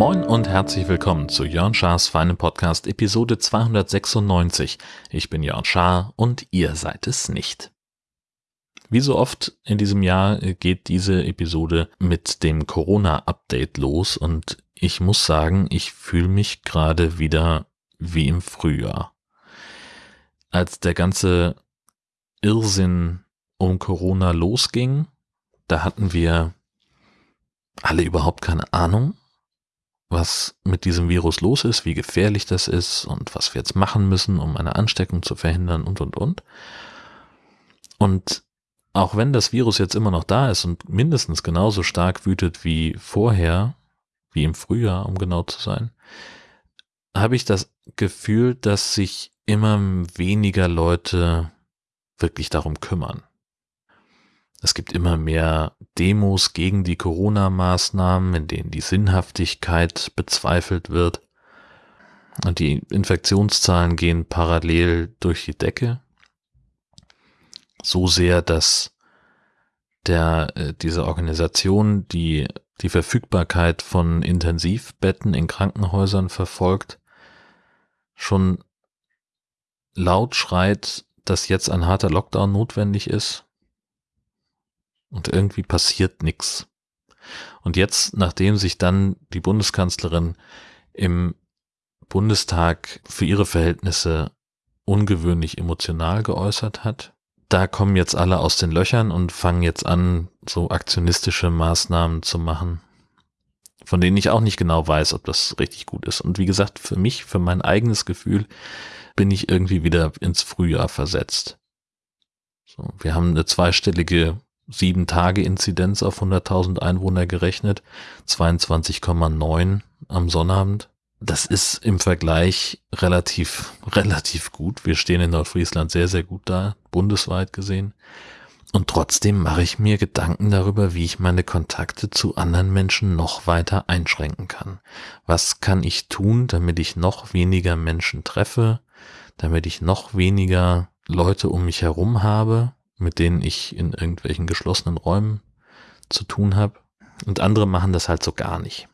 Moin und herzlich willkommen zu Jörn Schars feinem Podcast Episode 296. Ich bin Jörn Schaar und ihr seid es nicht. Wie so oft in diesem Jahr geht diese Episode mit dem Corona-Update los und ich muss sagen, ich fühle mich gerade wieder wie im Frühjahr. Als der ganze Irrsinn um Corona losging, da hatten wir alle überhaupt keine Ahnung was mit diesem Virus los ist, wie gefährlich das ist und was wir jetzt machen müssen, um eine Ansteckung zu verhindern und, und, und. Und auch wenn das Virus jetzt immer noch da ist und mindestens genauso stark wütet wie vorher, wie im Frühjahr, um genau zu sein, habe ich das Gefühl, dass sich immer weniger Leute wirklich darum kümmern. Es gibt immer mehr Demos gegen die Corona-Maßnahmen, in denen die Sinnhaftigkeit bezweifelt wird. Und die Infektionszahlen gehen parallel durch die Decke. So sehr, dass der, äh, diese Organisation, die die Verfügbarkeit von Intensivbetten in Krankenhäusern verfolgt, schon laut schreit, dass jetzt ein harter Lockdown notwendig ist und irgendwie passiert nichts. Und jetzt, nachdem sich dann die Bundeskanzlerin im Bundestag für ihre Verhältnisse ungewöhnlich emotional geäußert hat, da kommen jetzt alle aus den Löchern und fangen jetzt an, so aktionistische Maßnahmen zu machen, von denen ich auch nicht genau weiß, ob das richtig gut ist. Und wie gesagt, für mich, für mein eigenes Gefühl, bin ich irgendwie wieder ins Frühjahr versetzt. So, wir haben eine zweistellige sieben Tage Inzidenz auf 100.000 Einwohner gerechnet, 22,9 am Sonnabend. Das ist im Vergleich relativ, relativ gut. Wir stehen in Nordfriesland sehr, sehr gut da, bundesweit gesehen. Und trotzdem mache ich mir Gedanken darüber, wie ich meine Kontakte zu anderen Menschen noch weiter einschränken kann. Was kann ich tun, damit ich noch weniger Menschen treffe, damit ich noch weniger Leute um mich herum habe, mit denen ich in irgendwelchen geschlossenen Räumen zu tun habe. Und andere machen das halt so gar nicht.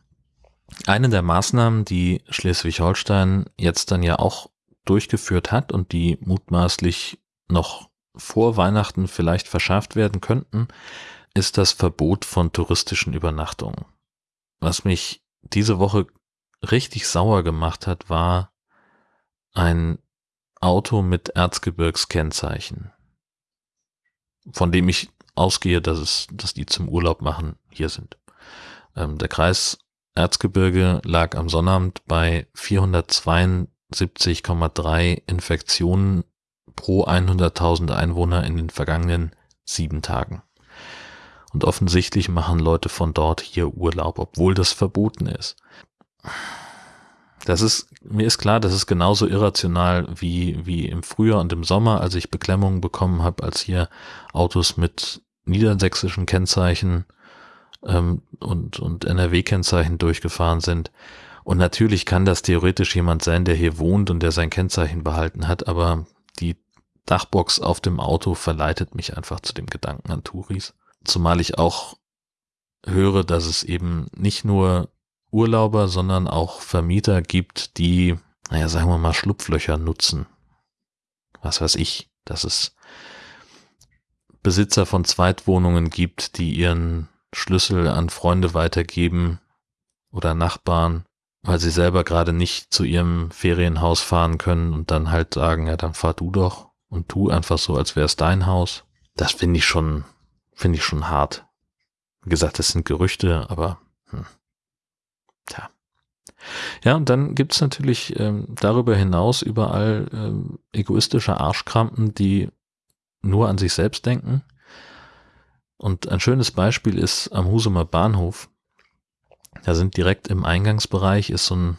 Eine der Maßnahmen, die Schleswig-Holstein jetzt dann ja auch durchgeführt hat und die mutmaßlich noch vor Weihnachten vielleicht verschärft werden könnten, ist das Verbot von touristischen Übernachtungen. Was mich diese Woche richtig sauer gemacht hat, war ein Auto mit Erzgebirgskennzeichen von dem ich ausgehe, dass es, dass die zum Urlaub machen hier sind. Ähm, der Kreis Erzgebirge lag am Sonnabend bei 472,3 Infektionen pro 100.000 Einwohner in den vergangenen sieben Tagen. Und offensichtlich machen Leute von dort hier Urlaub, obwohl das verboten ist. Das ist, mir ist klar, das ist genauso irrational wie, wie im Frühjahr und im Sommer, als ich Beklemmungen bekommen habe, als hier Autos mit niedersächsischen Kennzeichen ähm, und, und NRW-Kennzeichen durchgefahren sind. Und natürlich kann das theoretisch jemand sein, der hier wohnt und der sein Kennzeichen behalten hat, aber die Dachbox auf dem Auto verleitet mich einfach zu dem Gedanken an Touris. Zumal ich auch höre, dass es eben nicht nur Urlauber, sondern auch Vermieter gibt, die, naja, sagen wir mal, Schlupflöcher nutzen. Was weiß ich, dass es Besitzer von Zweitwohnungen gibt, die ihren Schlüssel an Freunde weitergeben oder Nachbarn, weil sie selber gerade nicht zu ihrem Ferienhaus fahren können und dann halt sagen, ja, dann fahr du doch und tu einfach so, als wäre es dein Haus. Das finde ich schon, finde ich schon hart. Wie gesagt, das sind Gerüchte, aber hm. Tja. Ja, und dann gibt's natürlich ähm, darüber hinaus überall ähm, egoistische Arschkrampen, die nur an sich selbst denken. Und ein schönes Beispiel ist am Husumer Bahnhof. Da sind direkt im Eingangsbereich ist so ein,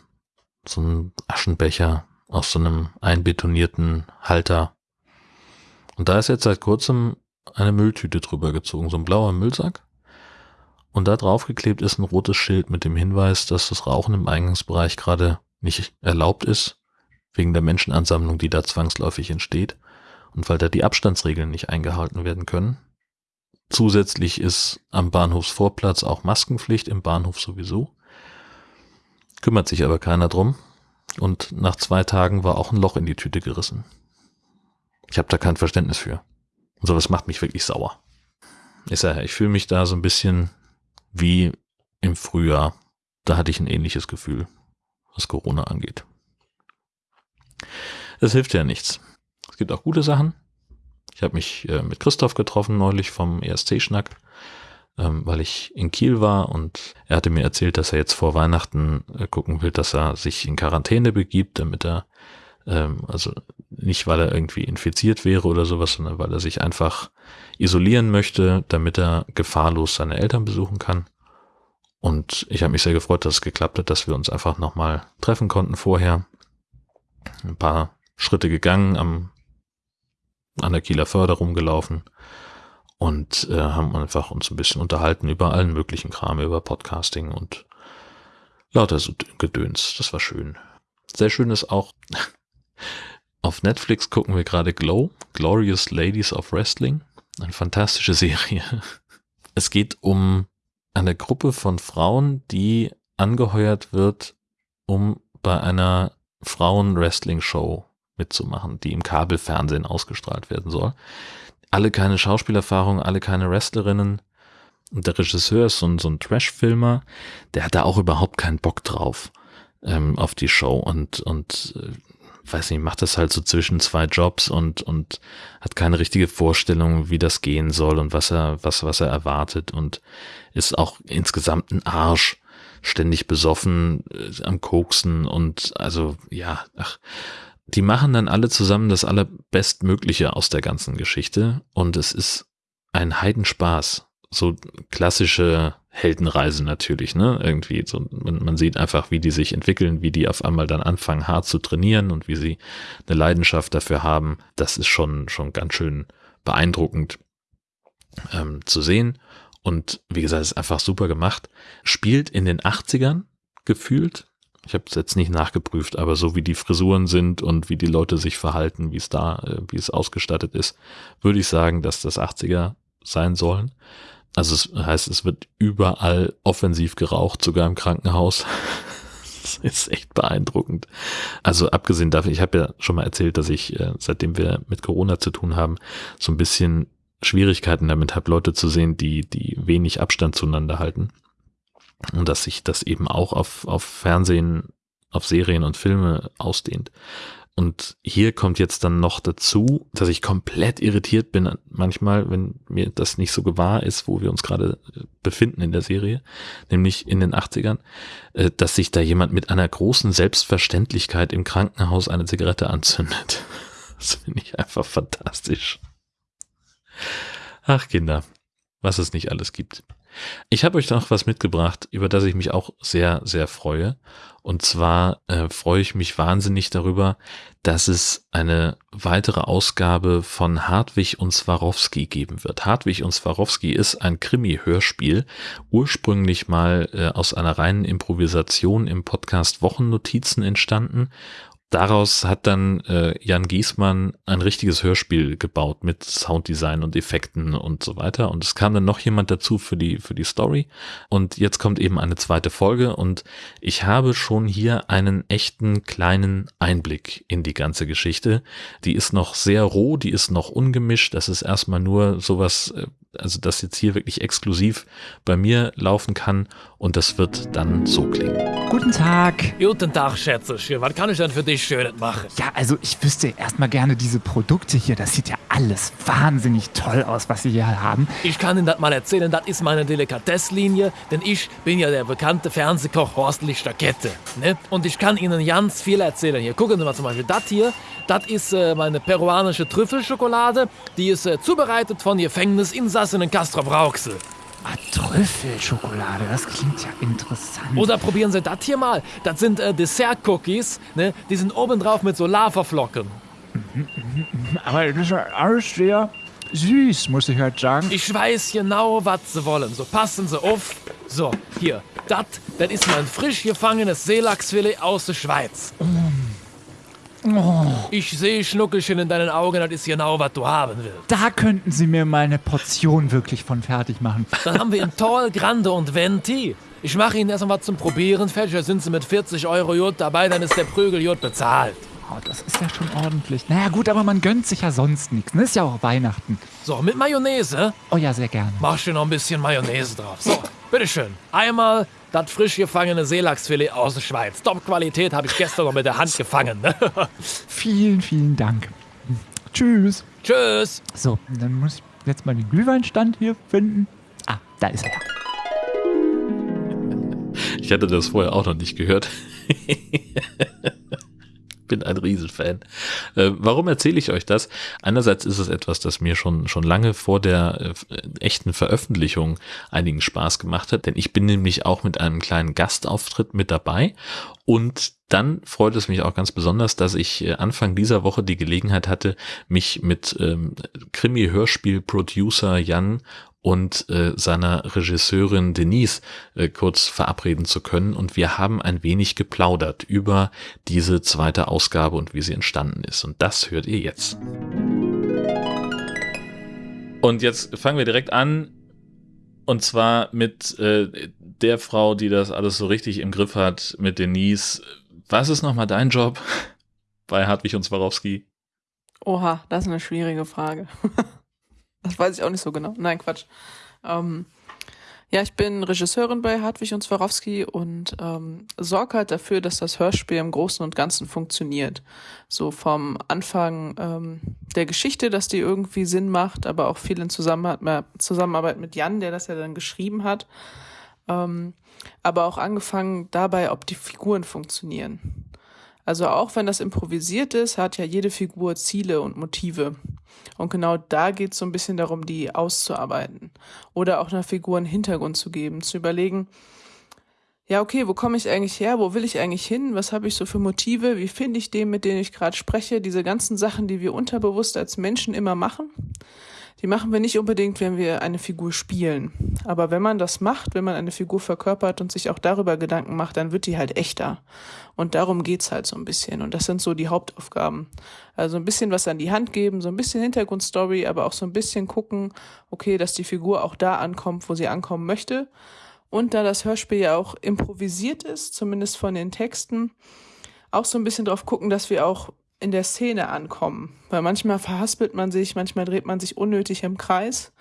so ein Aschenbecher aus so einem einbetonierten Halter. Und da ist jetzt seit kurzem eine Mülltüte drüber gezogen, so ein blauer Müllsack. Und da drauf geklebt ist ein rotes Schild mit dem Hinweis, dass das Rauchen im Eingangsbereich gerade nicht erlaubt ist, wegen der Menschenansammlung, die da zwangsläufig entsteht und weil da die Abstandsregeln nicht eingehalten werden können. Zusätzlich ist am Bahnhofsvorplatz auch Maskenpflicht, im Bahnhof sowieso. Kümmert sich aber keiner drum. Und nach zwei Tagen war auch ein Loch in die Tüte gerissen. Ich habe da kein Verständnis für. Und sowas macht mich wirklich sauer. Ich sage, ich fühle mich da so ein bisschen wie im Frühjahr. Da hatte ich ein ähnliches Gefühl, was Corona angeht. Es hilft ja nichts. Es gibt auch gute Sachen. Ich habe mich äh, mit Christoph getroffen neulich vom ESC-Schnack, ähm, weil ich in Kiel war und er hatte mir erzählt, dass er jetzt vor Weihnachten äh, gucken will, dass er sich in Quarantäne begibt, damit er, ähm, also nicht weil er irgendwie infiziert wäre oder sowas, sondern weil er sich einfach isolieren möchte, damit er gefahrlos seine Eltern besuchen kann. Und ich habe mich sehr gefreut, dass es geklappt hat, dass wir uns einfach nochmal treffen konnten vorher. Ein paar Schritte gegangen, am an der Kieler Förder rumgelaufen und äh, haben einfach uns ein bisschen unterhalten über allen möglichen Kram, über Podcasting und lauter so Gedöns. Das war schön. Sehr schön ist auch, auf Netflix gucken wir gerade Glow, Glorious Ladies of Wrestling. Eine fantastische Serie. Es geht um eine Gruppe von Frauen, die angeheuert wird, um bei einer Frauen-Wrestling-Show mitzumachen, die im Kabelfernsehen ausgestrahlt werden soll. Alle keine Schauspielerfahrung, alle keine Wrestlerinnen. Und der Regisseur ist so ein, so ein Trash-Filmer, der hat da auch überhaupt keinen Bock drauf ähm, auf die Show und, und äh, weiß nicht, macht das halt so zwischen zwei Jobs und, und hat keine richtige Vorstellung, wie das gehen soll und was er, was, was er erwartet und ist auch insgesamt ein Arsch, ständig besoffen, äh, am Koksen und also, ja, ach, die machen dann alle zusammen das allerbestmögliche aus der ganzen Geschichte und es ist ein Heidenspaß. So klassische Heldenreise natürlich, ne? Irgendwie so, man, man sieht einfach, wie die sich entwickeln, wie die auf einmal dann anfangen, hart zu trainieren und wie sie eine Leidenschaft dafür haben. Das ist schon, schon ganz schön beeindruckend ähm, zu sehen. Und wie gesagt, ist einfach super gemacht. Spielt in den 80ern gefühlt. Ich habe es jetzt nicht nachgeprüft, aber so wie die Frisuren sind und wie die Leute sich verhalten, wie es da, äh, wie es ausgestattet ist, würde ich sagen, dass das 80er sein sollen. Also es heißt, es wird überall offensiv geraucht, sogar im Krankenhaus. das ist echt beeindruckend. Also abgesehen davon, ich habe ja schon mal erzählt, dass ich, äh, seitdem wir mit Corona zu tun haben, so ein bisschen Schwierigkeiten damit habe, Leute zu sehen, die, die wenig Abstand zueinander halten. Und dass sich das eben auch auf, auf Fernsehen, auf Serien und Filme ausdehnt. Und hier kommt jetzt dann noch dazu, dass ich komplett irritiert bin manchmal, wenn mir das nicht so gewahr ist, wo wir uns gerade äh, befinden in der Serie, nämlich in den 80ern, äh, dass sich da jemand mit einer großen Selbstverständlichkeit im Krankenhaus eine Zigarette anzündet. Das finde ich einfach fantastisch. Ach Kinder, was es nicht alles gibt. Ich habe euch noch was mitgebracht, über das ich mich auch sehr, sehr freue. Und zwar äh, freue ich mich wahnsinnig darüber, dass es eine weitere Ausgabe von Hartwig und Swarovski geben wird. Hartwig und Swarovski ist ein Krimi-Hörspiel, ursprünglich mal äh, aus einer reinen Improvisation im Podcast Wochennotizen entstanden daraus hat dann äh, Jan Giesmann ein richtiges Hörspiel gebaut mit Sounddesign und Effekten und so weiter. Und es kam dann noch jemand dazu für die, für die Story. Und jetzt kommt eben eine zweite Folge und ich habe schon hier einen echten kleinen Einblick in die ganze Geschichte. Die ist noch sehr roh, die ist noch ungemischt. Das ist erstmal nur sowas, äh, also das jetzt hier wirklich exklusiv bei mir laufen kann und das wird dann so klingen. Guten Tag. Guten Tag, Schätzchen. Was kann ich denn für dich Schönes machen? Ja, also ich wüsste erstmal gerne diese Produkte hier. Das sieht ja alles wahnsinnig toll aus, was Sie hier haben. Ich kann Ihnen das mal erzählen. Das ist meine Delikatesslinie, denn ich bin ja der bekannte Fernsehkoch Horst Lichterkette. Ne? Und ich kann Ihnen ganz viel erzählen. Hier, gucken Sie mal zum Beispiel das hier. Das ist äh, meine peruanische Trüffelschokolade. Die ist äh, zubereitet von Gefängnisinsassen Castro Brauxel. Ah, Trüffelschokolade, das klingt ja interessant. Oder probieren Sie das hier mal. Das sind äh, Dessert-Cookies. Ne? Die sind obendrauf mit so Lavaflocken. Mhm, mhm, mhm. Aber das ist ja alles sehr süß, muss ich halt sagen. Ich weiß genau, was Sie wollen. So passen Sie auf. So, hier. Das, das ist mein frisch gefangenes Seelachsfilet aus der Schweiz. Oh, Oh, Ich sehe Schnuckelchen in deinen Augen, das ist genau, was du haben willst. da könnten Sie mir mal eine Portion wirklich von fertig machen. Dann haben wir in Tall, Grande und Venti. Ich mache Ihnen erstmal was zum Probieren fertig. Da sind Sie mit 40 Euro Jod dabei, dann ist der Prügel Jod bezahlt. Oh, das ist ja schon ordentlich. Naja, gut, aber man gönnt sich ja sonst nichts. Ne? Ist ja auch Weihnachten. So, mit Mayonnaise Oh ja, sehr gerne. mach dir noch ein bisschen Mayonnaise drauf. So, bitteschön. Einmal das frisch gefangene Seelachsfilet aus der Schweiz. Top-Qualität habe ich gestern noch mit der Hand gefangen. Ne? Vielen, vielen Dank. Tschüss. Tschüss. So, dann muss ich jetzt mal den Glühweinstand hier finden. Ah, da ist er. Ich hatte das vorher auch noch nicht gehört. Bin ein Riesenfan. Äh, warum erzähle ich euch das? Einerseits ist es etwas, das mir schon, schon lange vor der äh, echten Veröffentlichung einigen Spaß gemacht hat, denn ich bin nämlich auch mit einem kleinen Gastauftritt mit dabei und dann freut es mich auch ganz besonders, dass ich äh, Anfang dieser Woche die Gelegenheit hatte, mich mit ähm, Krimi-Hörspiel-Producer Jan und äh, seiner Regisseurin Denise äh, kurz verabreden zu können. Und wir haben ein wenig geplaudert über diese zweite Ausgabe und wie sie entstanden ist. Und das hört ihr jetzt. Und jetzt fangen wir direkt an. Und zwar mit äh, der Frau, die das alles so richtig im Griff hat, mit Denise. Was ist nochmal dein Job bei Hartwig und Swarovski? Oha, das ist eine schwierige Frage. das weiß ich auch nicht so genau. Nein, Quatsch. Ähm, ja, ich bin Regisseurin bei Hartwig und Swarovski und ähm, sorge halt dafür, dass das Hörspiel im Großen und Ganzen funktioniert. So vom Anfang ähm, der Geschichte, dass die irgendwie Sinn macht, aber auch viel in Zusammenarbeit, mit Jan, der das ja dann geschrieben hat. Ähm, aber auch angefangen dabei, ob die Figuren funktionieren. Also auch wenn das improvisiert ist, hat ja jede Figur Ziele und Motive. Und genau da geht es so ein bisschen darum, die auszuarbeiten. Oder auch einer Figur einen Hintergrund zu geben, zu überlegen, ja, okay, wo komme ich eigentlich her? Wo will ich eigentlich hin? Was habe ich so für Motive? Wie finde ich den, mit dem ich gerade spreche? Diese ganzen Sachen, die wir unterbewusst als Menschen immer machen, die machen wir nicht unbedingt, wenn wir eine Figur spielen. Aber wenn man das macht, wenn man eine Figur verkörpert und sich auch darüber Gedanken macht, dann wird die halt echter. Und darum geht's halt so ein bisschen. Und das sind so die Hauptaufgaben. Also ein bisschen was an die Hand geben, so ein bisschen Hintergrundstory, aber auch so ein bisschen gucken, okay, dass die Figur auch da ankommt, wo sie ankommen möchte. Und da das Hörspiel ja auch improvisiert ist, zumindest von den Texten, auch so ein bisschen drauf gucken, dass wir auch in der Szene ankommen. Weil manchmal verhaspelt man sich, manchmal dreht man sich unnötig im Kreis.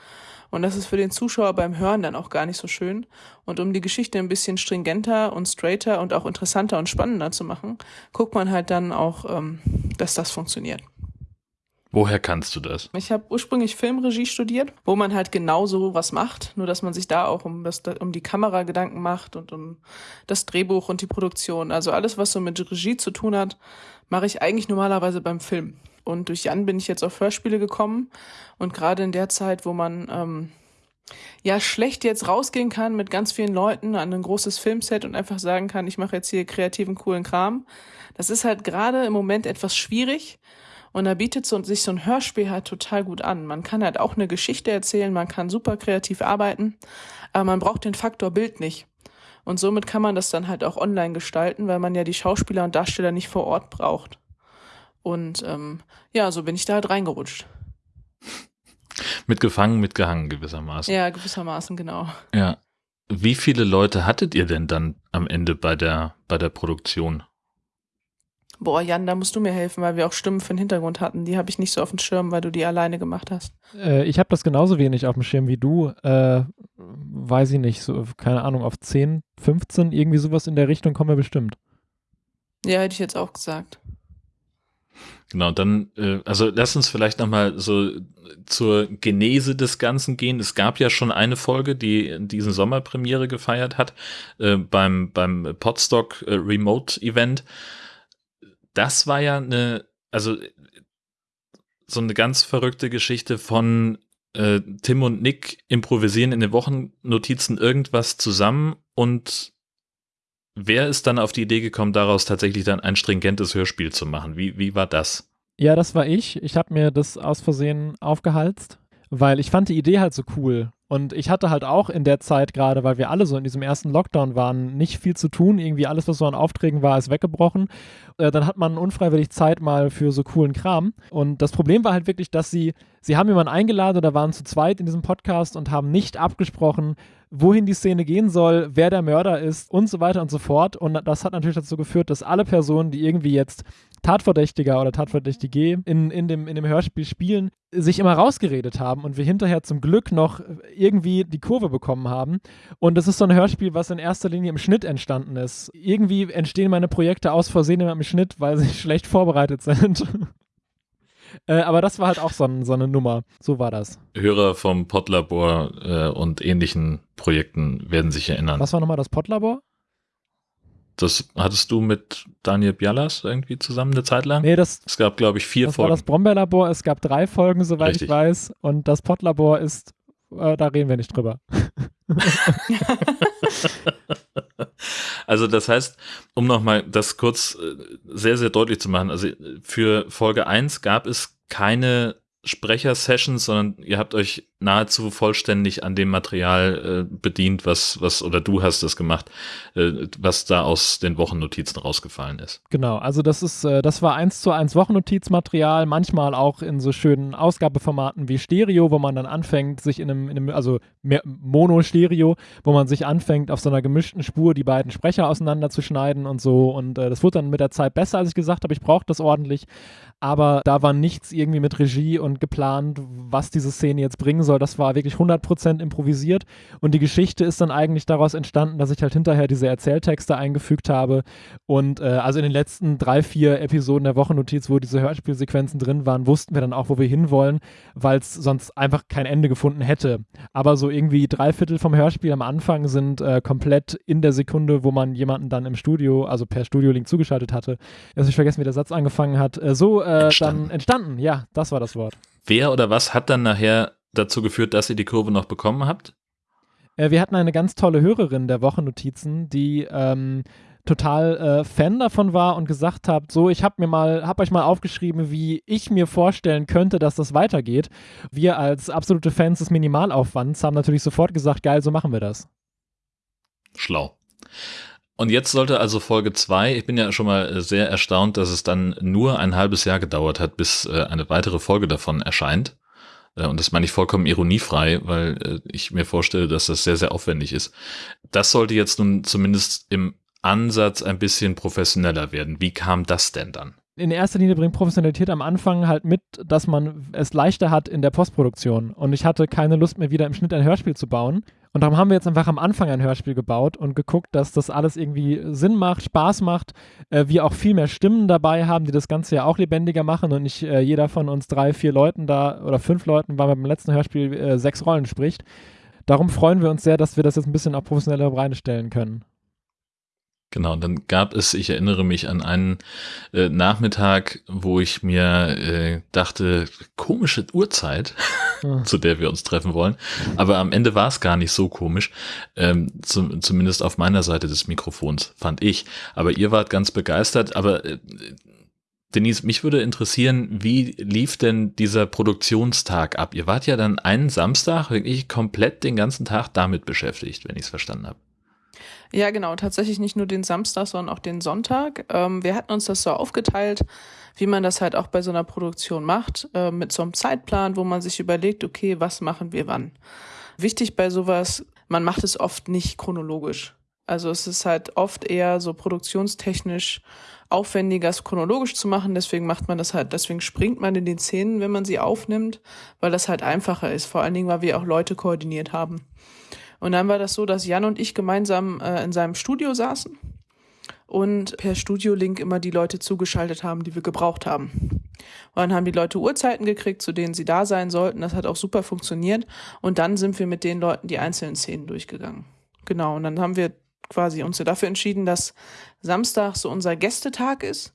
Und das ist für den Zuschauer beim Hören dann auch gar nicht so schön. Und um die Geschichte ein bisschen stringenter und straighter und auch interessanter und spannender zu machen, guckt man halt dann auch, ähm, dass das funktioniert. Woher kannst du das? Ich habe ursprünglich Filmregie studiert, wo man halt genau so was macht, nur dass man sich da auch um, das, um die Kamera Gedanken macht und um das Drehbuch und die Produktion. Also alles, was so mit Regie zu tun hat, mache ich eigentlich normalerweise beim Film. Und durch Jan bin ich jetzt auf Hörspiele gekommen und gerade in der Zeit, wo man ähm, ja schlecht jetzt rausgehen kann mit ganz vielen Leuten an ein großes Filmset und einfach sagen kann, ich mache jetzt hier kreativen, coolen Kram. Das ist halt gerade im Moment etwas schwierig. Und da bietet so, sich so ein Hörspiel halt total gut an. Man kann halt auch eine Geschichte erzählen, man kann super kreativ arbeiten, aber man braucht den Faktor Bild nicht. Und somit kann man das dann halt auch online gestalten, weil man ja die Schauspieler und Darsteller nicht vor Ort braucht. Und ähm, ja, so bin ich da halt reingerutscht. Mitgefangen, mitgehangen gewissermaßen. Ja, gewissermaßen, genau. Ja. Wie viele Leute hattet ihr denn dann am Ende bei der, bei der Produktion? Boah, Jan, da musst du mir helfen, weil wir auch Stimmen für den Hintergrund hatten. Die habe ich nicht so auf dem Schirm, weil du die alleine gemacht hast. Äh, ich habe das genauso wenig auf dem Schirm wie du. Äh, weiß ich nicht, so, keine Ahnung, auf 10, 15, irgendwie sowas in der Richtung kommen wir bestimmt. Ja, hätte ich jetzt auch gesagt. Genau, dann, äh, also lass uns vielleicht nochmal so zur Genese des Ganzen gehen. Es gab ja schon eine Folge, die diesen Sommer Premiere gefeiert hat, äh, beim, beim Podstock äh, Remote Event. Das war ja eine, also so eine ganz verrückte Geschichte von äh, Tim und Nick improvisieren in den Wochennotizen irgendwas zusammen und wer ist dann auf die Idee gekommen, daraus tatsächlich dann ein stringentes Hörspiel zu machen? Wie, wie war das? Ja, das war ich. Ich habe mir das aus Versehen aufgehalst, weil ich fand die Idee halt so cool. Und ich hatte halt auch in der Zeit gerade, weil wir alle so in diesem ersten Lockdown waren, nicht viel zu tun. Irgendwie alles, was so an Aufträgen war, ist weggebrochen. Äh, dann hat man unfreiwillig Zeit mal für so coolen Kram. Und das Problem war halt wirklich, dass sie, sie haben jemanden eingeladen oder waren zu zweit in diesem Podcast und haben nicht abgesprochen, wohin die Szene gehen soll, wer der Mörder ist und so weiter und so fort. Und das hat natürlich dazu geführt, dass alle Personen, die irgendwie jetzt Tatverdächtiger oder Tatverdächtige in, in, dem, in dem Hörspiel spielen, sich immer rausgeredet haben und wir hinterher zum Glück noch irgendwie die Kurve bekommen haben. Und das ist so ein Hörspiel, was in erster Linie im Schnitt entstanden ist. Irgendwie entstehen meine Projekte aus Versehen immer im Schnitt, weil sie schlecht vorbereitet sind. Äh, aber das war halt auch so, ein, so, eine Nummer. So war das. Hörer vom Podlabor äh, und ähnlichen Projekten werden sich erinnern. Was war nochmal das Podlabor? Das hattest du mit Daniel Bialas irgendwie zusammen eine Zeit lang? Nee, das. Es gab, glaube ich, vier das Folgen. Das war das Brombeerlabor. Es gab drei Folgen, soweit Richtig. ich weiß. Und das Podlabor ist, äh, da reden wir nicht drüber. also das heißt, um nochmal das kurz äh, sehr, sehr deutlich zu machen, also für Folge 1 gab es keine Sprecher-Sessions, sondern ihr habt euch nahezu vollständig an dem Material äh, bedient, was, was, oder du hast das gemacht, äh, was da aus den Wochennotizen rausgefallen ist. Genau, also das ist, äh, das war eins zu eins Wochennotizmaterial, manchmal auch in so schönen Ausgabeformaten wie Stereo, wo man dann anfängt, sich in einem, in einem also Mono-Stereo, wo man sich anfängt, auf so einer gemischten Spur die beiden Sprecher auseinanderzuschneiden und so. Und äh, das wurde dann mit der Zeit besser, als ich gesagt habe, ich brauche das ordentlich. Aber da war nichts irgendwie mit Regie und geplant, was diese Szene jetzt bringen soll. Das war wirklich 100% improvisiert und die Geschichte ist dann eigentlich daraus entstanden, dass ich halt hinterher diese Erzähltexte eingefügt habe und äh, also in den letzten drei, vier Episoden der Wochennotiz, wo diese Hörspielsequenzen drin waren, wussten wir dann auch, wo wir hinwollen, weil es sonst einfach kein Ende gefunden hätte. Aber so irgendwie drei Viertel vom Hörspiel am Anfang sind äh, komplett in der Sekunde, wo man jemanden dann im Studio, also per Studio-Link zugeschaltet hatte, jetzt habe ich vergessen, wie der Satz angefangen hat, äh, so äh, dann entstanden. Ja, das war das Wort. Wer oder was hat dann nachher dazu geführt, dass ihr die Kurve noch bekommen habt? Äh, wir hatten eine ganz tolle Hörerin der Wochennotizen, die ähm, total äh, Fan davon war und gesagt hat, so, ich habe mir mal, habe euch mal aufgeschrieben, wie ich mir vorstellen könnte, dass das weitergeht. Wir als absolute Fans des Minimalaufwands haben natürlich sofort gesagt, geil, so machen wir das. Schlau. Und jetzt sollte also Folge 2, ich bin ja schon mal sehr erstaunt, dass es dann nur ein halbes Jahr gedauert hat, bis äh, eine weitere Folge davon erscheint. Äh, und das meine ich vollkommen ironiefrei, weil äh, ich mir vorstelle, dass das sehr, sehr aufwendig ist. Das sollte jetzt nun zumindest im Ansatz ein bisschen professioneller werden. Wie kam das denn dann? In erster Linie bringt Professionalität am Anfang halt mit, dass man es leichter hat in der Postproduktion. Und ich hatte keine Lust mehr, wieder im Schnitt ein Hörspiel zu bauen. Und darum haben wir jetzt einfach am Anfang ein Hörspiel gebaut und geguckt, dass das alles irgendwie Sinn macht, Spaß macht, äh, wir auch viel mehr Stimmen dabei haben, die das Ganze ja auch lebendiger machen und nicht äh, jeder von uns drei, vier Leuten da oder fünf Leuten, weil man beim letzten Hörspiel äh, sechs Rollen spricht. Darum freuen wir uns sehr, dass wir das jetzt ein bisschen auf professioneller Beine stellen können. Genau, dann gab es, ich erinnere mich an einen äh, Nachmittag, wo ich mir äh, dachte, komische Uhrzeit, ja. zu der wir uns treffen wollen. Aber am Ende war es gar nicht so komisch, ähm, zum, zumindest auf meiner Seite des Mikrofons, fand ich. Aber ihr wart ganz begeistert. Aber äh, Denise, mich würde interessieren, wie lief denn dieser Produktionstag ab? Ihr wart ja dann einen Samstag wirklich komplett den ganzen Tag damit beschäftigt, wenn ich es verstanden habe. Ja, genau. Tatsächlich nicht nur den Samstag, sondern auch den Sonntag. Ähm, wir hatten uns das so aufgeteilt, wie man das halt auch bei so einer Produktion macht, äh, mit so einem Zeitplan, wo man sich überlegt, okay, was machen wir wann. Wichtig bei sowas, man macht es oft nicht chronologisch. Also es ist halt oft eher so produktionstechnisch aufwendiger, es chronologisch zu machen. Deswegen macht man das halt, deswegen springt man in den Szenen, wenn man sie aufnimmt, weil das halt einfacher ist. Vor allen Dingen, weil wir auch Leute koordiniert haben. Und dann war das so, dass Jan und ich gemeinsam äh, in seinem Studio saßen und per Studio-Link immer die Leute zugeschaltet haben, die wir gebraucht haben. Und dann haben die Leute Uhrzeiten gekriegt, zu denen sie da sein sollten. Das hat auch super funktioniert. Und dann sind wir mit den Leuten die einzelnen Szenen durchgegangen. Genau. Und dann haben wir quasi uns dafür entschieden, dass Samstag so unser Gästetag ist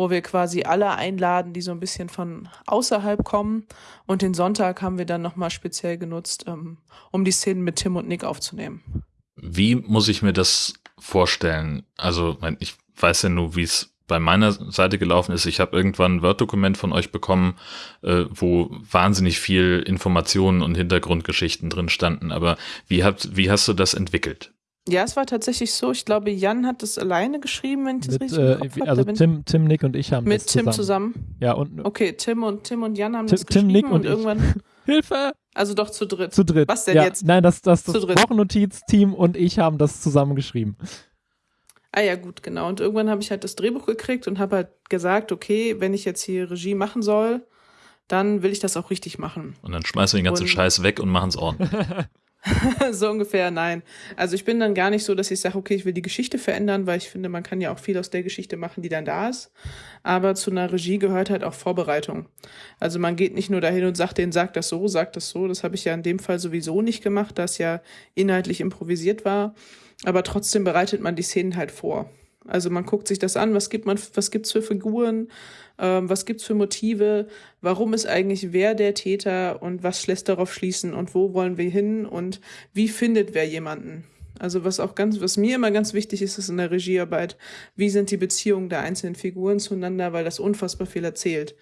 wo wir quasi alle einladen, die so ein bisschen von außerhalb kommen. Und den Sonntag haben wir dann nochmal speziell genutzt, ähm, um die Szenen mit Tim und Nick aufzunehmen. Wie muss ich mir das vorstellen? Also, ich weiß ja nur, wie es bei meiner Seite gelaufen ist. Ich habe irgendwann ein Word-Dokument von euch bekommen, äh, wo wahnsinnig viel Informationen und Hintergrundgeschichten drin standen. Aber wie, habt, wie hast du das entwickelt? Ja, es war tatsächlich so. Ich glaube, Jan hat das alleine geschrieben, wenn ich das Mit, richtig äh, im Kopf also Tim, Tim, Nick und ich haben mit das Tim zusammen. zusammen. Ja, und Okay, Tim und Tim und Jan haben Tim- das Tim, geschrieben Nick und und ich. irgendwann, Hilfe! also doch zu dritt. Zu dritt. Was denn ja, jetzt? Nein, das, das, das. Wochennotiz-Team und ich haben das zusammen geschrieben. Ah ja, gut, genau. Und irgendwann habe ich halt das Drehbuch gekriegt und habe halt gesagt, okay, wenn ich jetzt hier Regie machen soll, dann will ich das auch richtig machen. Und dann schmeißen wir den ganzen Und- Scheiß weg und machen es ordentlich. so ungefähr, nein. Also ich bin dann gar nicht so, dass ich sage, okay, ich will die Geschichte verändern, weil ich finde, man kann ja auch viel aus der Geschichte machen, die dann da ist. Aber zu einer Regie gehört halt auch Vorbereitung. Also man geht nicht nur dahin und sagt, den sagt das so, sagt das so. Das habe ich ja in dem Fall sowieso nicht gemacht, da es ja inhaltlich improvisiert war. Aber trotzdem bereitet man die Szenen halt vor. Also man guckt sich das an, was gibt man, was gibt's für Figuren, ähm, was gibt's für Motive, warum ist eigentlich wer der Täter und was lässt darauf schließen und wo wollen wir hin und wie findet wer jemanden. Also was auch ganz, was mir immer ganz wichtig ist, ist in der Regiearbeit, wie sind die Beziehungen der einzelnen Figuren zueinander, weil das unfassbar viel erzählt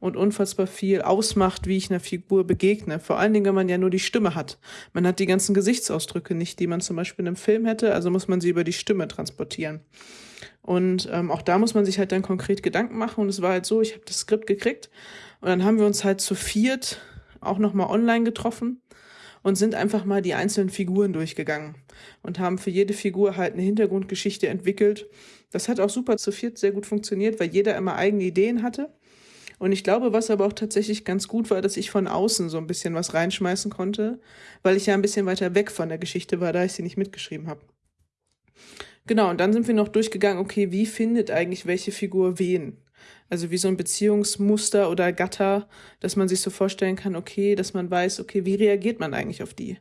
und unfassbar viel ausmacht, wie ich einer Figur begegne. Vor allen Dingen, wenn man ja nur die Stimme hat. Man hat die ganzen Gesichtsausdrücke nicht, die man zum Beispiel in einem Film hätte, also muss man sie über die Stimme transportieren. Und ähm, auch da muss man sich halt dann konkret Gedanken machen. Und es war halt so, ich habe das Skript gekriegt und dann haben wir uns halt zu viert auch nochmal online getroffen und sind einfach mal die einzelnen Figuren durchgegangen und haben für jede Figur halt eine Hintergrundgeschichte entwickelt. Das hat auch super zu viert sehr gut funktioniert, weil jeder immer eigene Ideen hatte. Und ich glaube, was aber auch tatsächlich ganz gut war, dass ich von außen so ein bisschen was reinschmeißen konnte, weil ich ja ein bisschen weiter weg von der Geschichte war, da ich sie nicht mitgeschrieben habe. Genau, und dann sind wir noch durchgegangen, okay, wie findet eigentlich welche Figur wen? Also wie so ein Beziehungsmuster oder Gatter, dass man sich so vorstellen kann, okay, dass man weiß, okay, wie reagiert man eigentlich auf die?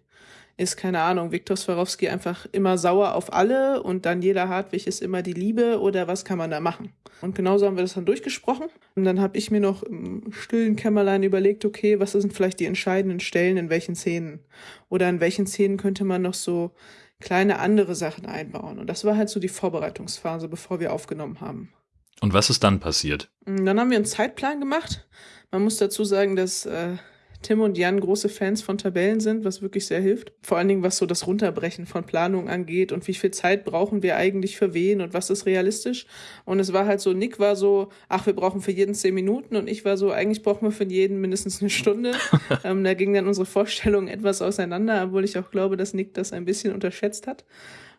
Ist, keine Ahnung, Viktor Swarovski einfach immer sauer auf alle und Daniela Hartwig ist immer die Liebe oder was kann man da machen? Und genauso haben wir das dann durchgesprochen. Und dann habe ich mir noch im stillen Kämmerlein überlegt, okay, was sind vielleicht die entscheidenden Stellen in welchen Szenen? Oder in welchen Szenen könnte man noch so kleine andere Sachen einbauen? Und das war halt so die Vorbereitungsphase, bevor wir aufgenommen haben. Und was ist dann passiert? Und Dann haben wir einen Zeitplan gemacht. Man muss dazu sagen, dass äh, Tim und Jan große Fans von Tabellen sind, was wirklich sehr hilft. Vor allen Dingen, was so das Runterbrechen von Planung angeht und wie viel Zeit brauchen wir eigentlich für wen und was ist realistisch. Und es war halt so, Nick war so, ach, wir brauchen für jeden zehn Minuten und ich war so, eigentlich brauchen wir für jeden mindestens eine Stunde. ähm, da ging dann unsere Vorstellungen etwas auseinander, obwohl ich auch glaube, dass Nick das ein bisschen unterschätzt hat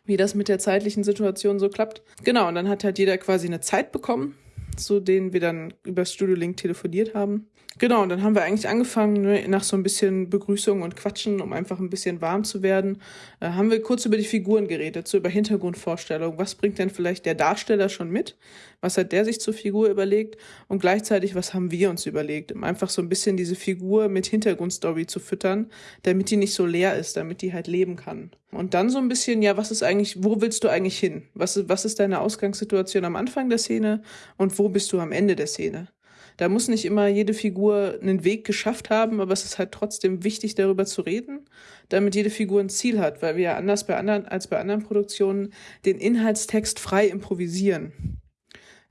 wie das mit der zeitlichen Situation so klappt. Genau, und dann hat halt jeder quasi eine Zeit bekommen, zu denen wir dann über Studio Link telefoniert haben. Genau, und dann haben wir eigentlich angefangen, ne, nach so ein bisschen Begrüßung und Quatschen, um einfach ein bisschen warm zu werden, äh, haben wir kurz über die Figuren geredet, so über Hintergrundvorstellungen. Was bringt denn vielleicht der Darsteller schon mit? Was hat der sich zur Figur überlegt? Und gleichzeitig, was haben wir uns überlegt? Um einfach so ein bisschen diese Figur mit Hintergrundstory zu füttern, damit die nicht so leer ist, damit die halt leben kann. Und dann so ein bisschen, ja, was ist eigentlich, wo willst du eigentlich hin? Was was ist deine Ausgangssituation am Anfang der Szene und wo bist du am Ende der Szene? Da muss nicht immer jede Figur einen Weg geschafft haben, aber es ist halt trotzdem wichtig, darüber zu reden, damit jede Figur ein Ziel hat, weil wir ja anders bei anderen, als bei anderen Produktionen den Inhaltstext frei improvisieren.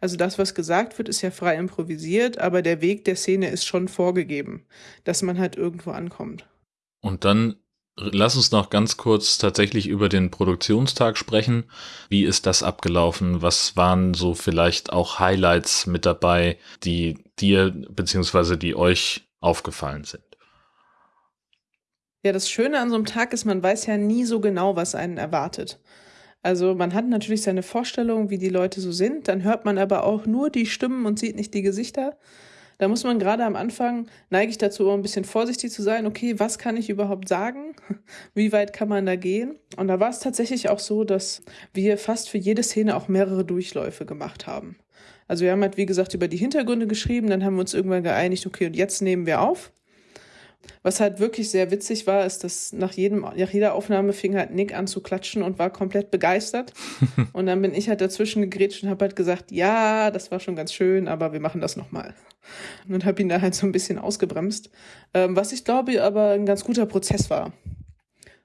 Also das, was gesagt wird, ist ja frei improvisiert, aber der Weg der Szene ist schon vorgegeben, dass man halt irgendwo ankommt. Und dann lass uns noch ganz kurz tatsächlich über den Produktionstag sprechen. Wie ist das abgelaufen? Was waren so vielleicht auch Highlights mit dabei, die dir beziehungsweise die euch aufgefallen sind? Ja, das Schöne an so einem Tag ist, man weiß ja nie so genau, was einen erwartet. Also man hat natürlich seine Vorstellung, wie die Leute so sind, dann hört man aber auch nur die Stimmen und sieht nicht die Gesichter. Da muss man gerade am Anfang, neige ich dazu, ein bisschen vorsichtig zu sein, okay, was kann ich überhaupt sagen? Wie weit kann man da gehen? Und da war es tatsächlich auch so, dass wir fast für jede Szene auch mehrere Durchläufe gemacht haben. Also wir haben halt, wie gesagt, über die Hintergründe geschrieben, dann haben wir uns irgendwann geeinigt, okay, und jetzt nehmen wir auf. Was halt wirklich sehr witzig war, ist, dass nach, jedem, nach jeder Aufnahme fing halt Nick an zu klatschen und war komplett begeistert. und dann bin ich halt dazwischen gegrätscht und habe halt gesagt, ja, das war schon ganz schön, aber wir machen das nochmal. Und habe ihn da halt so ein bisschen ausgebremst. Ähm, was ich glaube aber ein ganz guter Prozess war.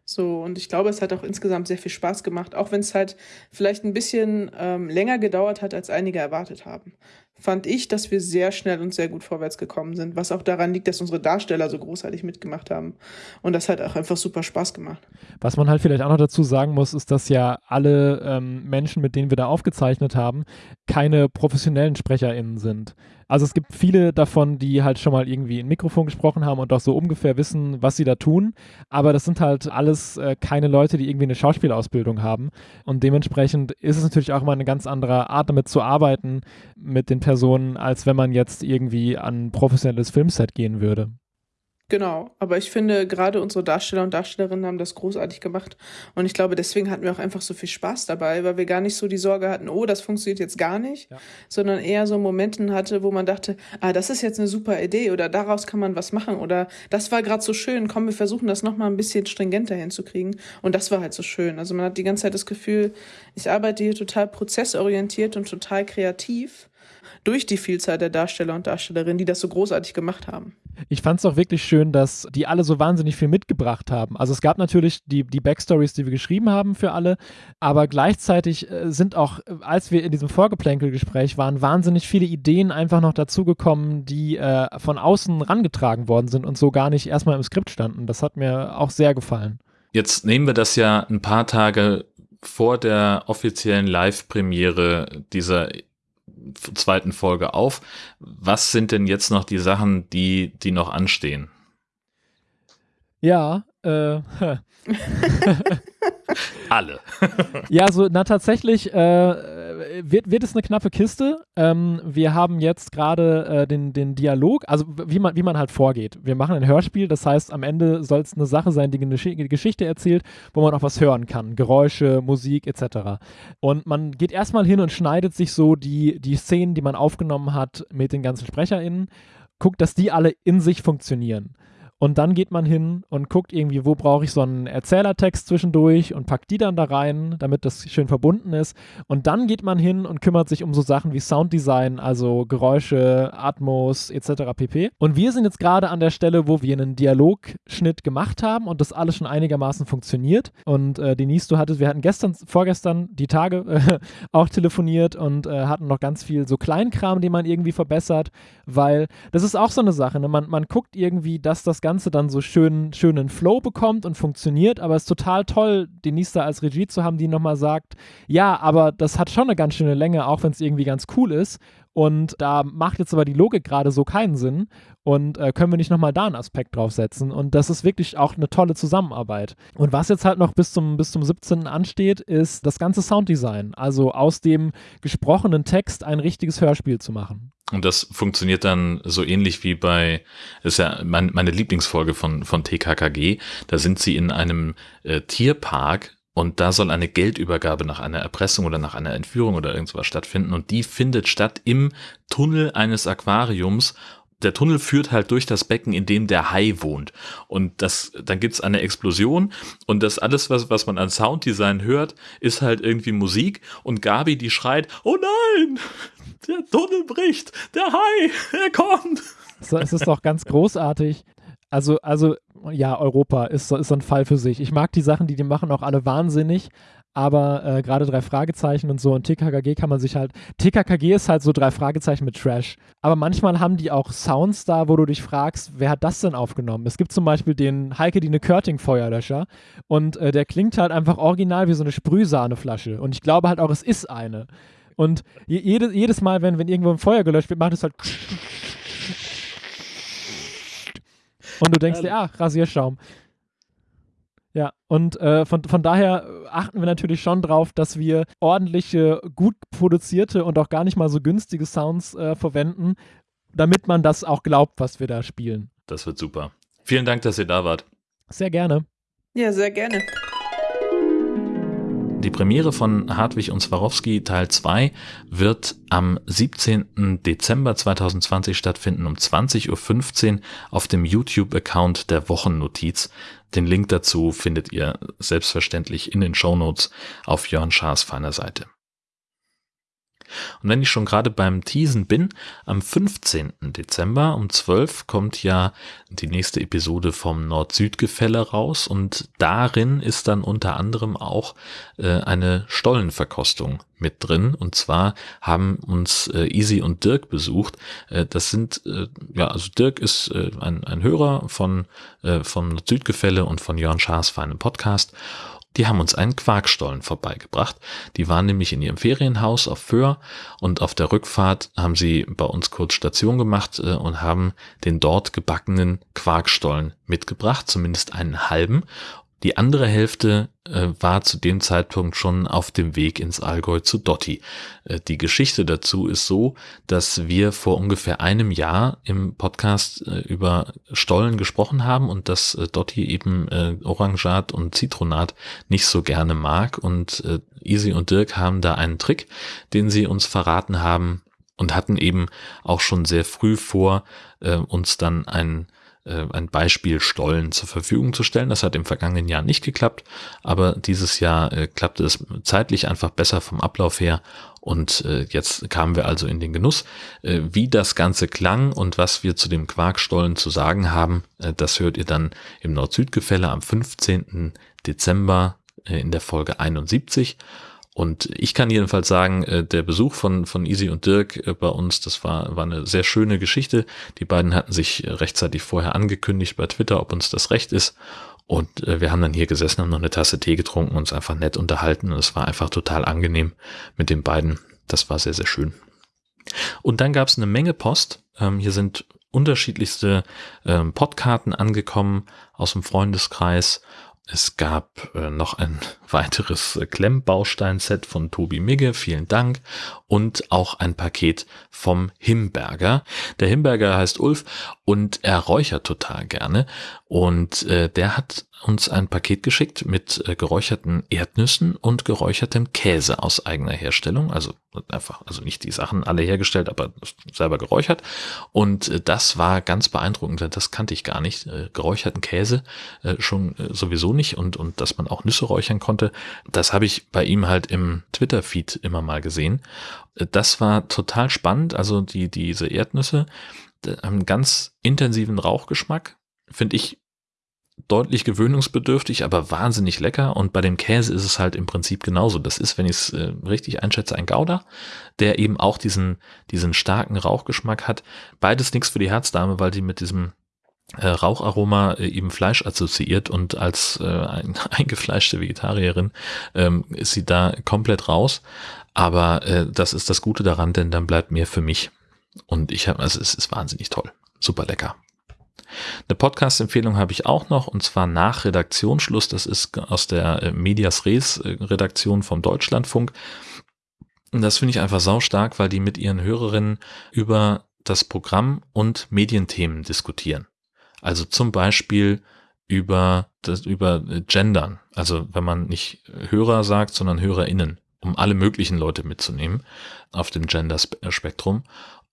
So, und ich glaube, es hat auch insgesamt sehr viel Spaß gemacht, auch wenn es halt vielleicht ein bisschen ähm, länger gedauert hat, als einige erwartet haben. Fand ich, dass wir sehr schnell und sehr gut vorwärts gekommen sind, was auch daran liegt, dass unsere Darsteller so großartig mitgemacht haben. Und das hat auch einfach super Spaß gemacht. Was man halt vielleicht auch noch dazu sagen muss, ist, dass ja alle ähm, Menschen, mit denen wir da aufgezeichnet haben, keine professionellen SprecherInnen sind. Also es gibt viele davon, die halt schon mal irgendwie in Mikrofon gesprochen haben und auch so ungefähr wissen, was sie da tun. Aber das sind halt alles äh, keine Leute, die irgendwie eine Schauspielausbildung haben. Und dementsprechend ist es natürlich auch mal eine ganz andere Art, damit zu arbeiten mit den Personen, als wenn man jetzt irgendwie an ein professionelles Filmset gehen würde. Genau, aber ich finde, gerade unsere Darsteller und Darstellerinnen haben das großartig gemacht. Und ich glaube, deswegen hatten wir auch einfach so viel Spaß dabei, weil wir gar nicht so die Sorge hatten, oh, das funktioniert jetzt gar nicht, ja. sondern eher so Momenten hatte, wo man dachte, ah, das ist jetzt eine super Idee oder daraus kann man was machen oder das war gerade so schön, komm, wir versuchen das nochmal ein bisschen stringenter hinzukriegen. Und das war halt so schön. Also man hat die ganze Zeit das Gefühl, ich arbeite hier total prozessorientiert und total kreativ durch die Vielzahl der Darsteller und Darstellerinnen, die das so großartig gemacht haben. Ich fand es auch wirklich schön, dass die alle so wahnsinnig viel mitgebracht haben. Also es gab natürlich die, die Backstories, die wir geschrieben haben für alle, aber gleichzeitig äh, sind auch, als wir in diesem Vorgeplänkelgespräch waren, wahnsinnig viele Ideen einfach noch dazugekommen, die äh, von außen rangetragen worden sind und so gar nicht erstmal im Skript standen. Das hat mir auch sehr gefallen. Jetzt nehmen wir das ja ein paar Tage vor der offiziellen Live-Premiere dieser zweiten Folge auf. Was sind denn jetzt noch die Sachen, die, die noch anstehen? Ja, äh, Alle. ja, so, na tatsächlich äh, wird, wird es eine knappe Kiste. Ähm, wir haben jetzt gerade äh, den, den Dialog, also wie man, wie man halt vorgeht. Wir machen ein Hörspiel, das heißt, am Ende soll es eine Sache sein, die eine Geschichte erzählt, wo man auch was hören kann. Geräusche, Musik etc. Und man geht erstmal hin und schneidet sich so die, die Szenen, die man aufgenommen hat, mit den ganzen SprecherInnen, guckt, dass die alle in sich funktionieren. Und dann geht man hin und guckt irgendwie, wo brauche ich so einen Erzählertext zwischendurch und packt die dann da rein, damit das schön verbunden ist. Und dann geht man hin und kümmert sich um so Sachen wie Sounddesign, also Geräusche, Atmos etc. pp. Und wir sind jetzt gerade an der Stelle, wo wir einen Dialogschnitt gemacht haben und das alles schon einigermaßen funktioniert. Und äh, Denise, du hattest, wir hatten gestern, vorgestern die Tage äh, auch telefoniert und äh, hatten noch ganz viel so Kleinkram, den man irgendwie verbessert, weil das ist auch so eine Sache. Ne? Man, man guckt irgendwie, dass das Ganze Ganze dann so schön, schönen Flow bekommt und funktioniert. Aber es ist total toll, Denise da als Regie zu haben, die nochmal sagt, ja, aber das hat schon eine ganz schöne Länge, auch wenn es irgendwie ganz cool ist. Und da macht jetzt aber die Logik gerade so keinen Sinn. Und äh, können wir nicht nochmal da einen Aspekt draufsetzen? Und das ist wirklich auch eine tolle Zusammenarbeit. Und was jetzt halt noch bis zum, bis zum 17. ansteht, ist das ganze Sounddesign. Also aus dem gesprochenen Text ein richtiges Hörspiel zu machen. Und das funktioniert dann so ähnlich wie bei, ist ja mein, meine Lieblingsfolge von, von TKKG, da sind sie in einem äh, Tierpark und da soll eine Geldübergabe nach einer Erpressung oder nach einer Entführung oder irgendwas stattfinden. Und die findet statt im Tunnel eines Aquariums. Der Tunnel führt halt durch das Becken, in dem der Hai wohnt. Und das, dann gibt's eine Explosion. Und das alles, was, was man an Sounddesign hört, ist halt irgendwie Musik. Und Gabi, die schreit, oh nein, der Tunnel bricht, der Hai, er kommt. Es ist doch ganz großartig. Also, also, ja, Europa ist, ist so ein Fall für sich. Ich mag die Sachen, die die machen, auch alle wahnsinnig. Aber äh, gerade drei Fragezeichen und so und TKKG kann man sich halt. TKKG ist halt so drei Fragezeichen mit Trash. Aber manchmal haben die auch Sounds da, wo du dich fragst, wer hat das denn aufgenommen? Es gibt zum Beispiel den Heike Dine Körting Feuerlöscher und äh, der klingt halt einfach original wie so eine Sprühsahneflasche. Und ich glaube halt auch, es ist eine. Und jede, jedes Mal, wenn, wenn irgendwo ein Feuer gelöscht wird, macht es halt. Und du denkst dir, ach, Rasierschaum. Ja, und äh, von, von daher achten wir natürlich schon drauf, dass wir ordentliche, gut produzierte und auch gar nicht mal so günstige Sounds äh, verwenden, damit man das auch glaubt, was wir da spielen. Das wird super. Vielen Dank, dass ihr da wart. Sehr gerne. Ja, sehr gerne. Die Premiere von Hartwig und Swarovski Teil 2 wird am 17. Dezember 2020 stattfinden um 20.15 Uhr auf dem YouTube-Account der Wochennotiz. Den Link dazu findet ihr selbstverständlich in den Shownotes auf Jörn Schaas feiner Seite. Und wenn ich schon gerade beim Teasen bin, am 15. Dezember um 12 kommt ja die nächste Episode vom Nord-Süd-Gefälle raus und darin ist dann unter anderem auch äh, eine Stollenverkostung mit drin. Und zwar haben uns äh, Easy und Dirk besucht. Äh, das sind, äh, ja, also Dirk ist äh, ein, ein Hörer von, äh, vom Südgefälle und von Jörn Schaas feinem Podcast. Die haben uns einen Quarkstollen vorbeigebracht. Die waren nämlich in ihrem Ferienhaus auf Föhr und auf der Rückfahrt haben sie bei uns kurz Station gemacht äh, und haben den dort gebackenen Quarkstollen mitgebracht, zumindest einen halben. Die andere Hälfte äh, war zu dem Zeitpunkt schon auf dem Weg ins Allgäu zu Dotti. Äh, die Geschichte dazu ist so, dass wir vor ungefähr einem Jahr im Podcast äh, über Stollen gesprochen haben und dass äh, Dotti eben äh, Orangat und Zitronat nicht so gerne mag und äh, Easy und Dirk haben da einen Trick, den sie uns verraten haben und hatten eben auch schon sehr früh vor, uns dann ein äh, ein Beispiel Stollen zur Verfügung zu stellen. Das hat im vergangenen Jahr nicht geklappt, aber dieses Jahr äh, klappte es zeitlich einfach besser vom Ablauf her und äh, jetzt kamen wir also in den Genuss. Äh, wie das Ganze klang und was wir zu dem Quarkstollen zu sagen haben, äh, das hört ihr dann im Nord-Süd-Gefälle am 15. Dezember äh, in der Folge 71. Und ich kann jedenfalls sagen, äh, der Besuch von, von Easy und Dirk äh, bei uns, das war, war eine sehr schöne Geschichte. Die beiden hatten sich äh, rechtzeitig vorher angekündigt bei Twitter, ob uns das recht ist. Und wir haben dann hier gesessen, haben noch eine Tasse Tee getrunken, uns einfach nett unterhalten. Und es war einfach total angenehm mit den beiden. Das war sehr, sehr schön. Und dann gab es eine Menge Post. Ähm, hier sind unterschiedlichste ähm, Podkarten angekommen aus dem Freundeskreis es gab äh, noch ein weiteres äh, Klemmbaustein-Set von Tobi Migge, vielen Dank. Und auch ein Paket vom Himberger. Der Himberger heißt Ulf und er räuchert total gerne. Und äh, der hat uns ein Paket geschickt mit äh, geräucherten Erdnüssen und geräuchertem Käse aus eigener Herstellung. Also einfach, also nicht die Sachen alle hergestellt, aber selber geräuchert. Und äh, das war ganz beeindruckend, das kannte ich gar nicht. Äh, geräucherten Käse äh, schon äh, sowieso nicht und, und dass man auch Nüsse räuchern konnte. Das habe ich bei ihm halt im Twitter-Feed immer mal gesehen. Äh, das war total spannend. Also die, diese Erdnüsse haben ganz intensiven Rauchgeschmack. Finde ich deutlich gewöhnungsbedürftig, aber wahnsinnig lecker. Und bei dem Käse ist es halt im Prinzip genauso. Das ist, wenn ich es äh, richtig einschätze, ein Gouda, der eben auch diesen, diesen starken Rauchgeschmack hat. Beides nichts für die Herzdame, weil die mit diesem äh, Raucharoma äh, eben Fleisch assoziiert und als äh, ein, eingefleischte Vegetarierin ähm, ist sie da komplett raus. Aber äh, das ist das Gute daran, denn dann bleibt mehr für mich. Und ich habe, also es ist wahnsinnig toll. Super lecker. Eine Podcast-Empfehlung habe ich auch noch und zwar nach Redaktionsschluss. Das ist aus der äh, Medias Res äh, Redaktion vom Deutschlandfunk. Und das finde ich einfach saustark, weil die mit ihren Hörerinnen über das Programm und Medienthemen diskutieren. Also zum Beispiel über das, über äh, Gendern. Also wenn man nicht Hörer sagt, sondern HörerInnen, um alle möglichen Leute mitzunehmen auf dem Gender-Spektrum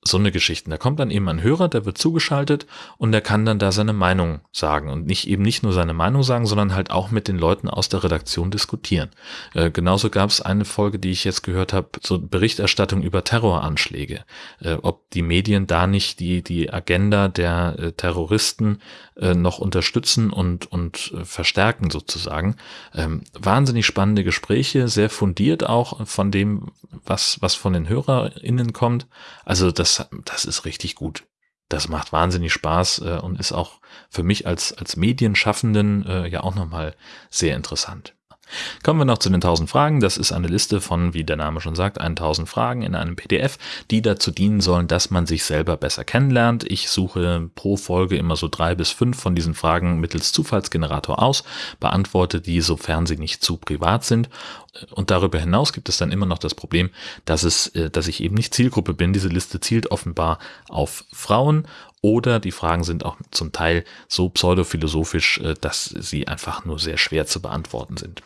so eine Geschichte. Da kommt dann eben ein Hörer, der wird zugeschaltet und der kann dann da seine Meinung sagen und nicht eben nicht nur seine Meinung sagen, sondern halt auch mit den Leuten aus der Redaktion diskutieren. Äh, genauso gab es eine Folge, die ich jetzt gehört habe, so Berichterstattung über Terroranschläge, äh, ob die Medien da nicht die die Agenda der äh, Terroristen äh, noch unterstützen und und äh, verstärken sozusagen. Ähm, wahnsinnig spannende Gespräche, sehr fundiert auch von dem, was was von den HörerInnen kommt. Also das das, das ist richtig gut. Das macht wahnsinnig Spaß äh, und ist auch für mich als, als Medienschaffenden äh, ja auch nochmal sehr interessant. Kommen wir noch zu den 1000 Fragen. Das ist eine Liste von, wie der Name schon sagt, 1000 Fragen in einem PDF, die dazu dienen sollen, dass man sich selber besser kennenlernt. Ich suche pro Folge immer so drei bis fünf von diesen Fragen mittels Zufallsgenerator aus, beantworte die, sofern sie nicht zu privat sind. Und darüber hinaus gibt es dann immer noch das Problem, dass es, äh, dass ich eben nicht Zielgruppe bin. Diese Liste zielt offenbar auf Frauen oder die Fragen sind auch zum Teil so pseudophilosophisch, äh, dass sie einfach nur sehr schwer zu beantworten sind.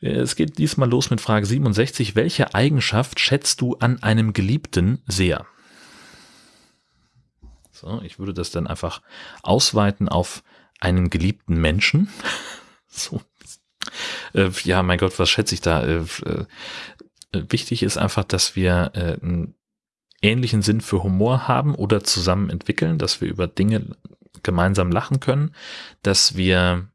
Es geht diesmal los mit Frage 67. Welche Eigenschaft schätzt du an einem Geliebten sehr? So, ich würde das dann einfach ausweiten auf einen geliebten Menschen. so. Äh, ja, mein Gott, was schätze ich da? Äh, äh wichtig ist einfach, dass wir einen ähnlichen Sinn für Humor haben oder zusammen entwickeln, dass wir über Dinge gemeinsam lachen können, dass wir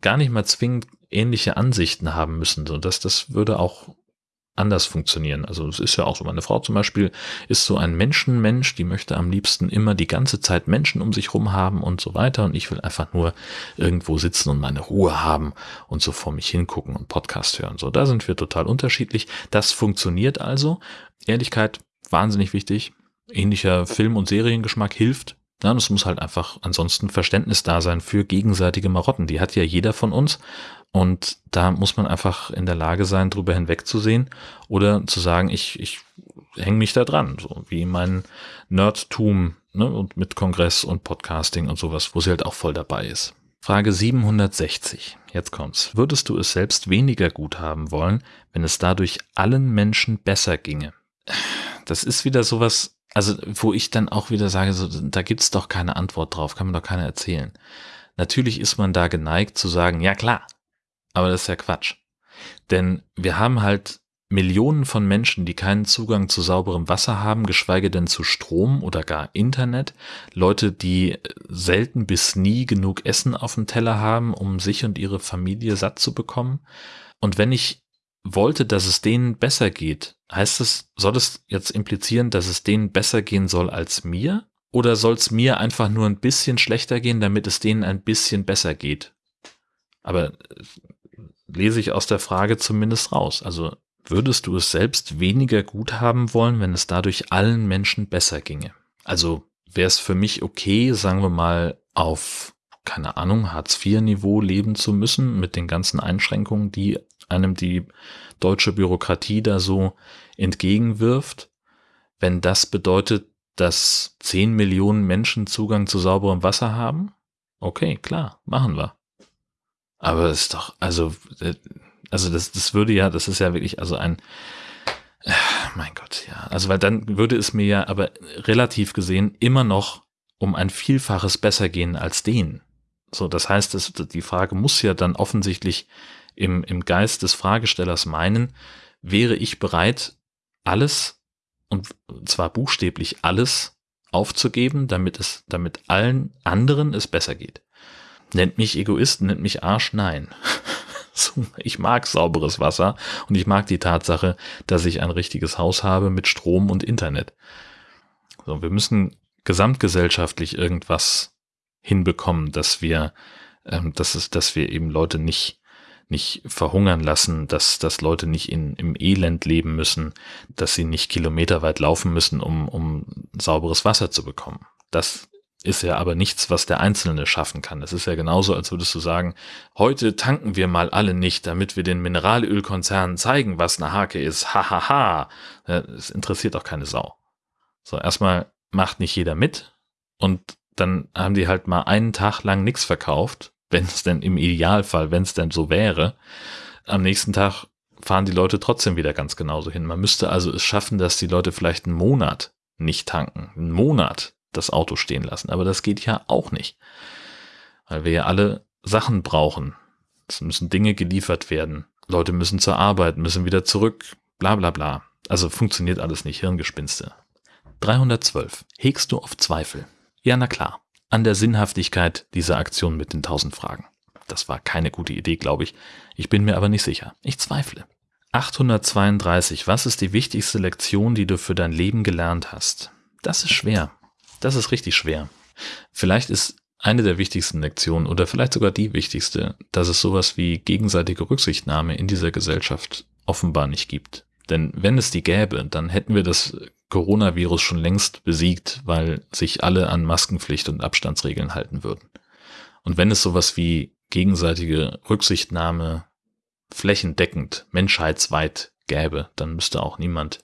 gar nicht mal zwingend ähnliche Ansichten haben müssen. So, dass das würde auch anders funktionieren. Also es ist ja auch so, meine Frau zum Beispiel ist so ein Menschenmensch, die möchte am liebsten immer die ganze Zeit Menschen um sich rum haben und so weiter und ich will einfach nur irgendwo sitzen und meine Ruhe haben und so vor mich hingucken und Podcast hören. So, da sind wir total unterschiedlich. Das funktioniert also. Ehrlichkeit, wahnsinnig wichtig. Ähnlicher Film- und Seriengeschmack hilft. Ja, es muss halt einfach ansonsten Verständnis da sein für gegenseitige Marotten. Die hat ja jeder von uns. Und da muss man einfach in der Lage sein, drüber hinwegzusehen oder zu sagen, ich, ich hänge mich da dran, so wie mein Nerdtum ne, und mit Kongress und Podcasting und sowas, wo sie halt auch voll dabei ist. Frage 760. Jetzt kommt's. Würdest du es selbst weniger gut haben wollen, wenn es dadurch allen Menschen besser ginge? Das ist wieder sowas, also wo ich dann auch wieder sage, so, da gibt's doch keine Antwort drauf, kann mir doch keiner erzählen. Natürlich ist man da geneigt zu sagen, ja klar, aber das ist ja Quatsch. Denn wir haben halt Millionen von Menschen, die keinen Zugang zu sauberem Wasser haben, geschweige denn zu Strom oder gar Internet. Leute, die selten bis nie genug Essen auf dem Teller haben, um sich und ihre Familie satt zu bekommen. Und wenn ich wollte, dass es denen besser geht, heißt es, soll es jetzt implizieren, dass es denen besser gehen soll als mir? Oder soll es mir einfach nur ein bisschen schlechter gehen, damit es denen ein bisschen besser geht? Aber lese ich aus der Frage zumindest raus. Also würdest du es selbst weniger gut haben wollen, wenn es dadurch allen Menschen besser ginge? Also wäre es für mich okay, sagen wir mal, auf, keine Ahnung, Hartz-IV-Niveau leben zu müssen mit den ganzen Einschränkungen, die einem die deutsche Bürokratie da so entgegenwirft, wenn das bedeutet, dass 10 Millionen Menschen Zugang zu sauberem Wasser haben? Okay, klar, machen wir. Aber es ist doch, also, äh, also das, das würde ja, das ist ja wirklich, also ein, äh, mein Gott, ja. Also, weil dann würde es mir ja aber relativ gesehen immer noch um ein Vielfaches besser gehen als den. So, das heißt, das, die Frage muss ja dann offensichtlich im, im Geist des Fragestellers meinen, wäre ich bereit, alles, und zwar buchstäblich alles, aufzugeben, damit es, damit allen anderen es besser geht. Nennt mich Egoist, nennt mich Arsch, nein. ich mag sauberes Wasser und ich mag die Tatsache, dass ich ein richtiges Haus habe mit Strom und Internet. So, wir müssen gesamtgesellschaftlich irgendwas hinbekommen, dass wir, ähm, dass es, dass wir eben Leute nicht nicht verhungern lassen, dass, dass Leute nicht in, im Elend leben müssen, dass sie nicht kilometerweit laufen müssen, um, um sauberes Wasser zu bekommen. Das ist ja aber nichts, was der Einzelne schaffen kann. Es ist ja genauso, als würdest du sagen, heute tanken wir mal alle nicht, damit wir den Mineralölkonzernen zeigen, was eine Hake ist. Hahaha. Ha, ha. Es interessiert auch keine Sau. So, erstmal macht nicht jeder mit und dann haben die halt mal einen Tag lang nichts verkauft, wenn es denn im Idealfall, wenn es denn so wäre. Am nächsten Tag fahren die Leute trotzdem wieder ganz genauso hin. Man müsste also es schaffen, dass die Leute vielleicht einen Monat nicht tanken. Einen Monat das Auto stehen lassen. Aber das geht ja auch nicht. Weil wir ja alle Sachen brauchen. Es müssen Dinge geliefert werden. Leute müssen zur Arbeit, müssen wieder zurück, bla bla bla. Also funktioniert alles nicht, Hirngespinste. 312. Hegst du auf Zweifel? Ja, na klar. An der Sinnhaftigkeit dieser Aktion mit den 1000 Fragen. Das war keine gute Idee, glaube ich. Ich bin mir aber nicht sicher. Ich zweifle. 832. Was ist die wichtigste Lektion, die du für dein Leben gelernt hast? Das ist schwer. Das ist richtig schwer. Vielleicht ist eine der wichtigsten Lektionen oder vielleicht sogar die wichtigste, dass es sowas wie gegenseitige Rücksichtnahme in dieser Gesellschaft offenbar nicht gibt. Denn wenn es die gäbe, dann hätten wir das Coronavirus schon längst besiegt, weil sich alle an Maskenpflicht und Abstandsregeln halten würden. Und wenn es sowas wie gegenseitige Rücksichtnahme flächendeckend, menschheitsweit gäbe, dann müsste auch niemand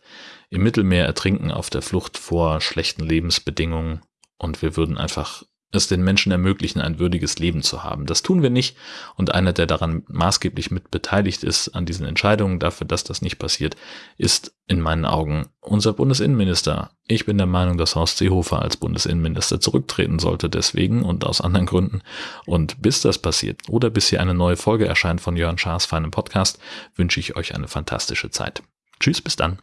im Mittelmeer ertrinken auf der Flucht vor schlechten Lebensbedingungen und wir würden einfach es den Menschen ermöglichen, ein würdiges Leben zu haben. Das tun wir nicht und einer, der daran maßgeblich mit beteiligt ist, an diesen Entscheidungen dafür, dass das nicht passiert, ist in meinen Augen unser Bundesinnenminister. Ich bin der Meinung, dass Horst Seehofer als Bundesinnenminister zurücktreten sollte, deswegen und aus anderen Gründen. Und bis das passiert oder bis hier eine neue Folge erscheint von Jörn Schaas feinem Podcast, wünsche ich euch eine fantastische Zeit. Tschüss, bis dann.